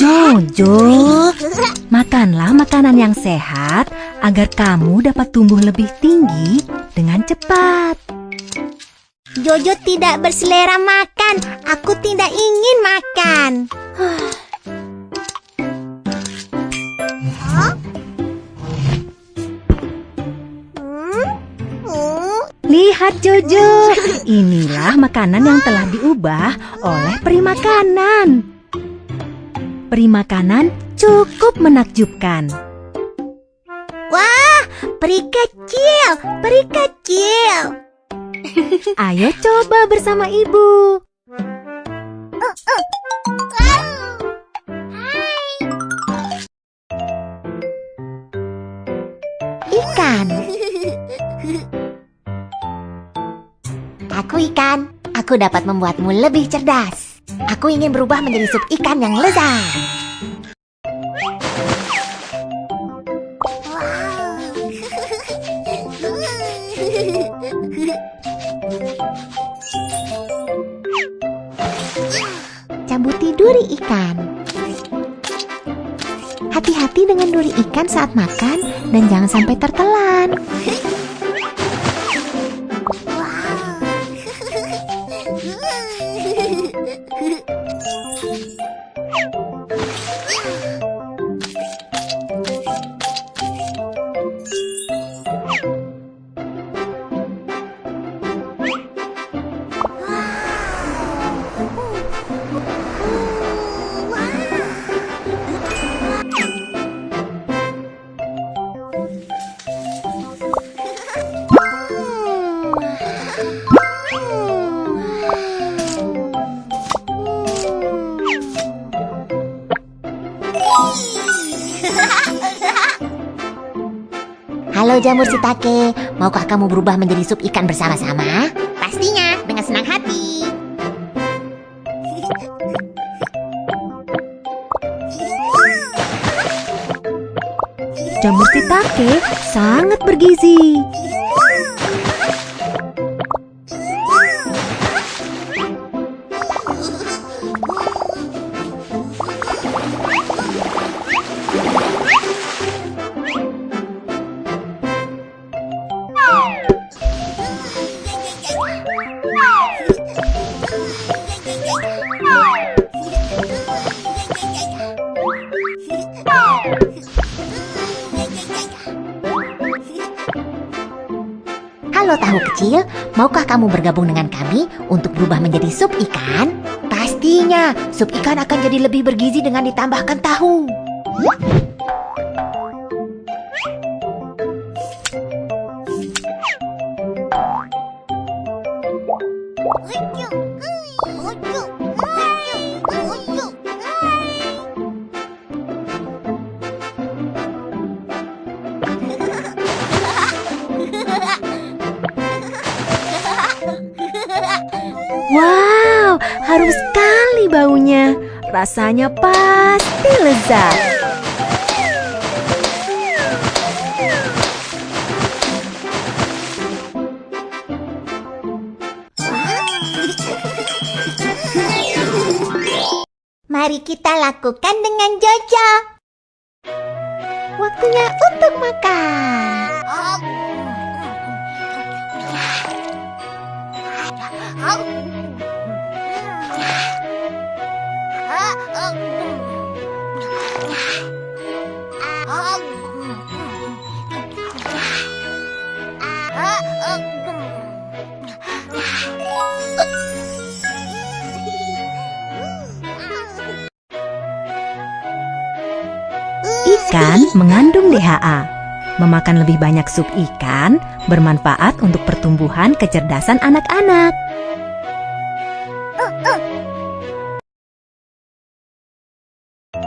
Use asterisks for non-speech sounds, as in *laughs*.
Jojo, makanlah makanan yang sehat agar kamu dapat tumbuh lebih tinggi dengan cepat. Jojo tidak berselera makan. Aku tidak ingin makan. Lihat Jojo, inilah makanan yang telah diubah oleh peri makanan. Peri makanan cukup menakjubkan. Wah, peri kecil, peri kecil. *laughs* Ayo coba bersama ibu. Ikan. Aku ikan. Aku dapat membuatmu lebih cerdas. Aku ingin berubah menjadi sup ikan yang lezat. Cambuti duri ikan. Hati-hati dengan duri ikan saat makan dan jangan sampai tertelan. Halo jamur sitake, maukah kamu berubah menjadi sup ikan bersama-sama? Pastinya, dengan senang hati. Jamur shiitake sangat bergizi. Halo tahu kecil, maukah kamu bergabung dengan kami untuk berubah menjadi sup ikan? Pastinya, sup ikan akan jadi lebih bergizi dengan ditambahkan tahu. Wow, harum sekali baunya. Rasanya pasti lezat. Mari kita lakukan dengan Jojo. Waktunya untuk makan. Ikan mengandung DHA. Memakan lebih banyak sup ikan bermanfaat untuk pertumbuhan kecerdasan anak-anak.